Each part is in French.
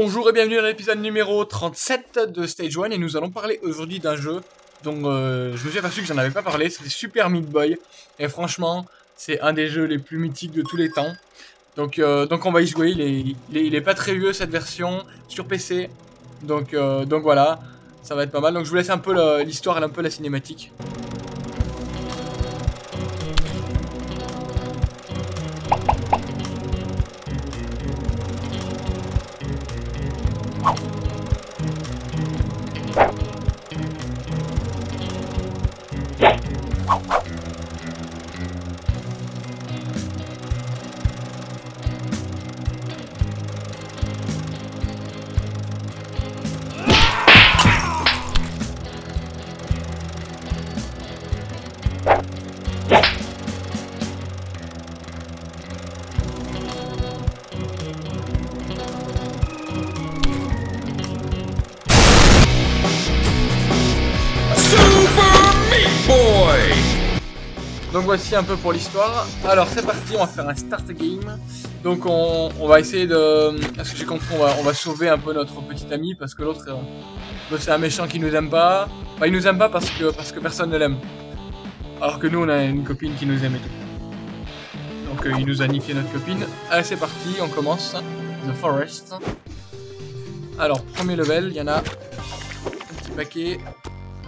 Bonjour et bienvenue dans l'épisode numéro 37 de Stage 1 et nous allons parler aujourd'hui d'un jeu dont euh, je me suis aperçu que j'en avais pas parlé, c'est Super Meat Boy et franchement c'est un des jeux les plus mythiques de tous les temps. Donc, euh, donc on va y jouer, il est, il, est, pas très vieux cette version sur PC, donc, euh, donc voilà, ça va être pas mal. Donc je vous laisse un peu l'histoire et un peu la cinématique. Donc voici un peu pour l'histoire. Alors c'est parti, on va faire un start game. Donc on, va essayer de... Est-ce que j'ai compris on va, sauver un peu notre petit ami parce que l'autre euh, c'est un méchant qui nous aime pas. Enfin il nous aime pas parce que, parce que personne ne l'aime. Alors que nous on a une copine qui nous aime et tout. Donc euh, il nous a niqué notre copine. Allez c'est parti, on commence. The Forest. Alors premier level, il y en a un petit paquet.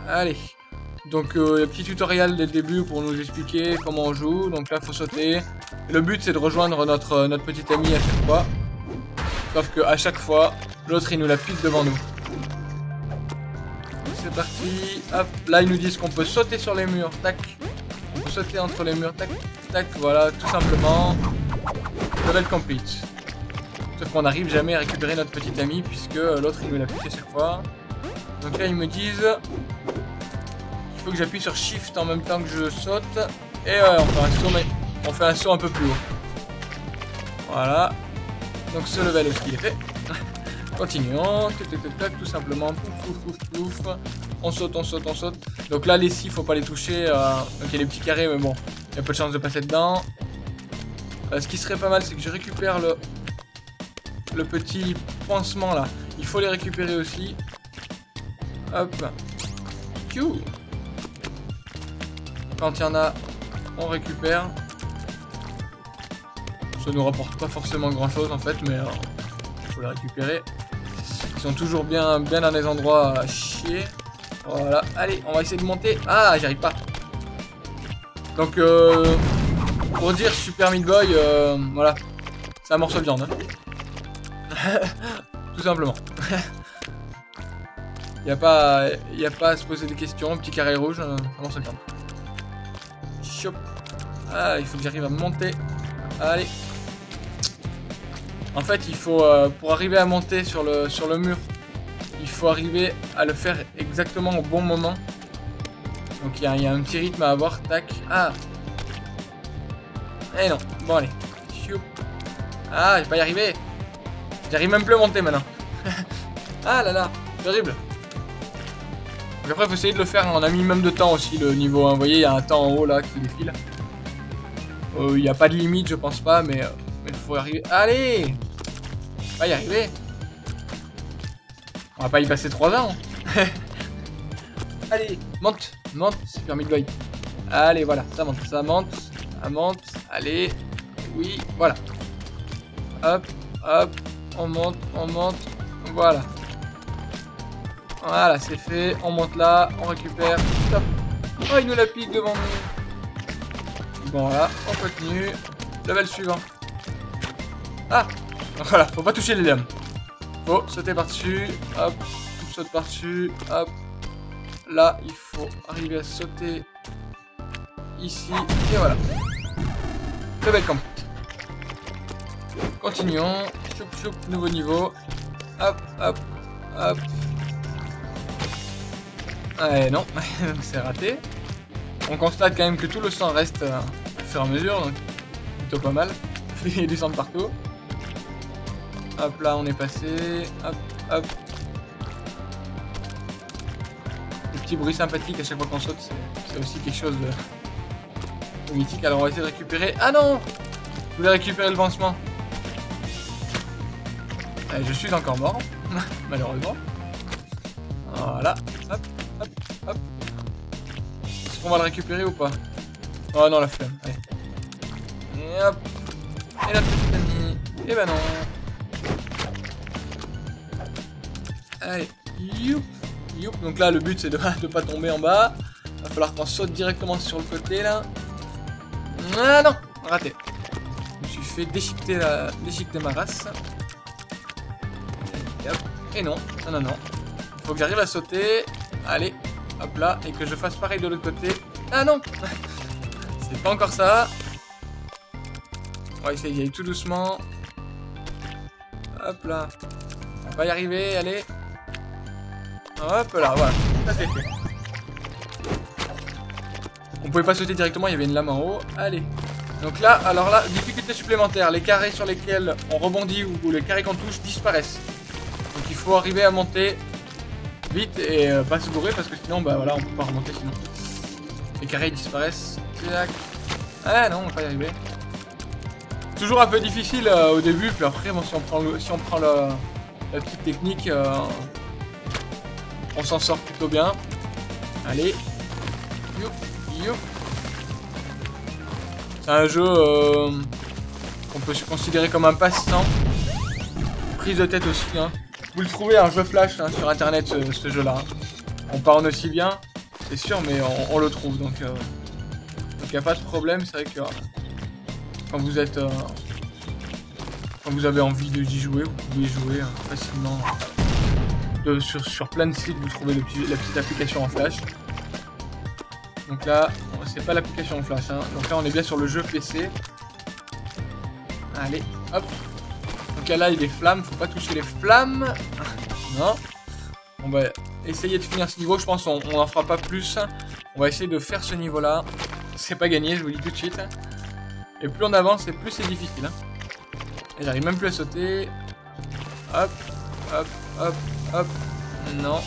Allez. Donc euh, petit tutoriel dès le début pour nous expliquer comment on joue. Donc là faut sauter. le but c'est de rejoindre notre, euh, notre petit ami à chaque fois. Sauf que à chaque fois, l'autre il nous la pique devant nous. C'est parti. Hop, là ils nous disent qu'on peut sauter sur les murs. Tac. On peut sauter entre les murs. Tac. Tac. Voilà, tout simplement. Level complete. Sauf qu'on n'arrive jamais à récupérer notre petit ami puisque euh, l'autre il nous la pique à chaque fois. Donc là ils me disent il faut que j'appuie sur Shift en même temps que je saute. Et ouais, on fait un saut, mais on fait un saut un peu plus haut. Voilà. Donc ce level aussi est fait. Continuons. tout simplement. Pouf, pouf, pouf, pouf. On saute, on saute, on saute. Donc là, les scies, faut pas les toucher. Donc il y a les petits carrés, mais bon, il y a peu de chance de passer dedans. Euh, ce qui serait pas mal, c'est que je récupère le, le petit pansement là. Il faut les récupérer aussi. Hop. Q. Quand il y en a, on récupère. Ça nous rapporte pas forcément grand chose en fait, mais il euh, faut les récupérer. Ils sont toujours bien, dans des endroits à chier. Voilà, allez, on va essayer de monter. Ah, j'y arrive pas. Donc, euh, pour dire Super Meat Boy, euh, voilà, c'est un morceau de viande. Hein. Tout simplement. Il n'y a, pas, a pas à se poser des questions. Petit carré rouge, un morceau de viande. Ah, il faut que j'arrive à monter. Allez. En fait, il faut, euh, pour arriver à monter sur le, mur, il faut arriver à le faire exactement au bon moment. Donc il y, a un petit rythme à avoir. Tac. Ah. Eh non. Bon, allez. Ah, je vais pas y arriver. J'arrive même plus à monter maintenant. ah là là. Terrible. Après, faut essayer de le faire en un minimum de temps aussi, le niveau 1. Vous voyez, il y a un temps en haut là qui défile. Euh, il n'y a pas de limite, je pense pas, mais euh, il faut arriver. Allez On va y arriver. On va pas y passer 3 ans. Allez, monte, monte, Super Meat Boy. Allez, voilà, ça monte, ça monte, ça monte. Allez, oui, voilà. Hop, hop, on monte, on monte, voilà. Voilà, c'est fait. On monte là, on récupère. Oh, il nous la pique devant nous. Bon, voilà, on continue. Level suivant. Ah Voilà, faut pas toucher les dames. Faut sauter par-dessus. Hop, on saute par-dessus. Hop. Là, il faut arriver à sauter ici. Et voilà. Level complete. Continuons. Choup choup, nouveau niveau. Hop, hop, hop. Ouais, non, c'est raté. On constate quand même que tout le sang reste euh, au fur et à mesure, donc plutôt pas mal. Il y a du sang partout. Hop là, on est passé. Hop, hop. Des petits bruits sympathiques à chaque fois qu'on saute, c'est aussi quelque chose de... mythique. Alors on va essayer de récupérer... Ah non Je voulais récupérer le pansement. Allez, je suis encore mort, malheureusement. Voilà, hop. Est-ce qu'on va le récupérer ou pas Oh non, la flemme, allez. Et hop. Et la petite amie. Et bah non. Allez, youp, youp. Donc là, le but, c'est de ne pas tomber en bas. Va falloir qu'on saute directement sur le côté, là. Ah non Raté. Je me suis fait déchiqueter, la... déchiqueter ma race. Et. Et non, non, non, non. Faut que j'arrive à sauter. Allez, hop là. Et que je fasse pareil de l'autre côté. Ah non C'est pas encore ça. On va essayer d'y aller tout doucement. Hop là. On va y arriver, allez. Hop là, voilà. Ça c'est fait. On pouvait pas sauter directement, il y avait une lame en haut. Allez. Donc là, alors là, difficulté supplémentaire. Les carrés sur lesquels on rebondit ou les carrés qu'on touche disparaissent. Donc il faut arriver à monter vite et euh, pas se bourrer parce que sinon, bah voilà, on peut pas remonter sinon. Les carrés disparaissent. Ah non, on va pas y arriver. Toujours un peu difficile euh, au début, puis après, bon, si on prend, le, si on prend la, petite technique, euh, on s'en sort plutôt bien. Allez. C'est un jeu qu'on peut se considérer comme un passe-temps. Prise de tête aussi. Hein. Vous le trouvez un jeu flash hein, sur internet ce, jeu-là. On parle aussi bien, c'est sûr, mais on, le trouve donc il n'y a pas de problème. C'est vrai que quand vous êtes euh, quand vous avez envie d'y jouer, vous pouvez jouer hein, facilement sur, plein de sites vous trouvez la petite application en flash donc là c'est pas l'application en flash hein. donc là on est bien sur le jeu PC allez hop donc là il y a des flammes faut pas toucher les flammes non on va essayer de finir ce niveau je pense on n'en fera pas plus on va essayer de faire ce niveau là c'est pas gagné je vous dis tout de suite et plus on avance, et plus c'est difficile. Hein. Et j'arrive même plus à sauter. Hop, hop, hop, hop. Non.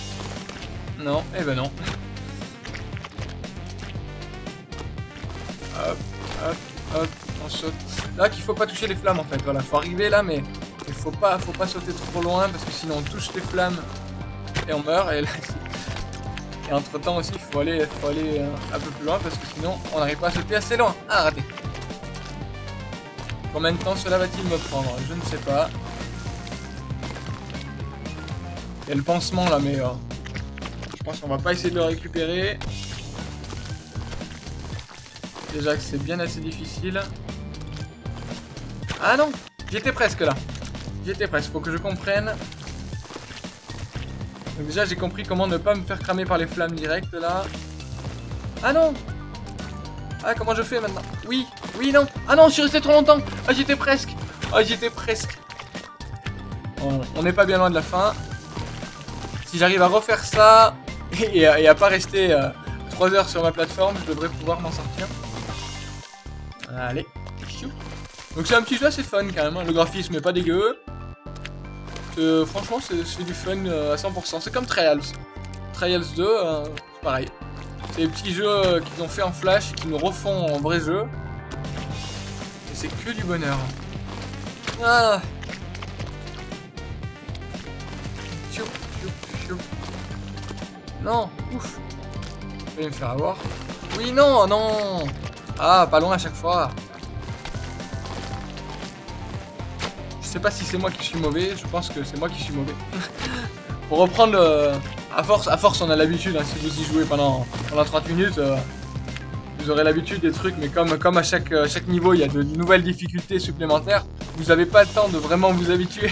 Non, et eh ben non. Hop, hop, hop, on saute. Là qu'il faut pas toucher les flammes en fait, voilà, faut arriver là mais il faut pas, faut pas sauter trop loin parce que sinon on touche les flammes et on meurt et entre temps aussi il faut aller, faut aller euh, un peu plus loin parce que sinon on n'arrive pas à sauter assez loin. Ah raté Combien de temps cela va-t-il me prendre? Je ne sais pas. Il y a le pansement là, mais euh, je pense qu'on va pas essayer de le récupérer. Déjà que c'est bien assez difficile. Ah non J'étais presque là. J'étais presque. Faut que je comprenne. Donc déjà, j'ai compris comment ne pas me faire cramer par les flammes directes là. Ah non ah, comment je fais maintenant Oui, oui, non. Ah non, je suis resté trop longtemps. Ah, j'étais presque. Ah, j'étais presque. on n'est pas bien loin de la fin. Si j'arrive à refaire ça et, à, pas rester 3 euh, heures sur ma plateforme, je devrais pouvoir m'en sortir. Allez. Donc c'est un petit jeu assez fun quand même. Hein. Le graphisme est pas dégueu. Euh, franchement, c'est du fun euh, à 100%. C'est comme Trials. Trials 2, c'est pareil. C'est des petits jeux euh, qu'ils ont fait en flash, qui nous refont en vrai jeu. Et c'est que du bonheur. Ah Non, ouf. Je vais me faire avoir. Oui, non, non. Ah, pas loin à chaque fois. Sais pas si c'est moi qui suis mauvais, je pense que c'est moi qui suis mauvais. Pour reprendre... Euh, à force, à force, on a l'habitude, hein, si vous y jouez pendant, pendant 30 minutes, euh, vous aurez l'habitude des trucs, mais comme, comme à chaque, euh, chaque niveau, il y a de nouvelles difficultés supplémentaires, vous n'avez pas le temps de vraiment vous habituer.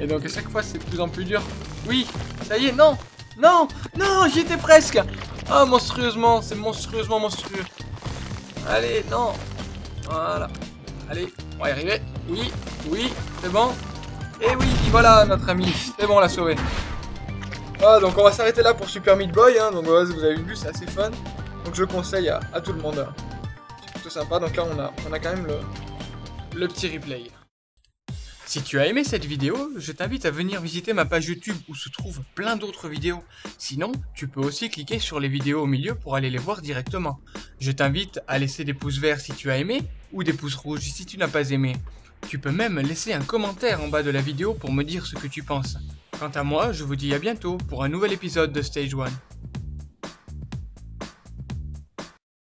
Et donc à chaque fois, c'est de plus en plus dur. Oui, ça y est, non Non Non, j'y étais presque Ah, monstrueusement, c'est monstrueusement monstrueux. Allez, non Voilà. Allez, on va y arriver. Oui, oui, c'est bon. Et oui, voilà notre ami. C'est bon, on l'a sauvé. Ah, donc on va s'arrêter là pour Super Meat Boy. Hein. Donc vous avez vu, c'est assez fun. Donc je conseille à, tout le monde. C'est plutôt sympa. Donc là, on a, on a quand même le, le petit replay. Si tu as aimé cette vidéo, je t'invite à venir visiter ma page YouTube où se trouvent plein d'autres vidéos. Sinon, tu peux aussi cliquer sur les vidéos au milieu pour aller les voir directement. Je t'invite à laisser des pouces verts si tu as aimé ou des pouces rouges si tu n'as pas aimé. Tu peux même laisser un commentaire en bas de la vidéo pour me dire ce que tu penses. Quant à moi, je vous dis à bientôt pour un nouvel épisode de Stage 1.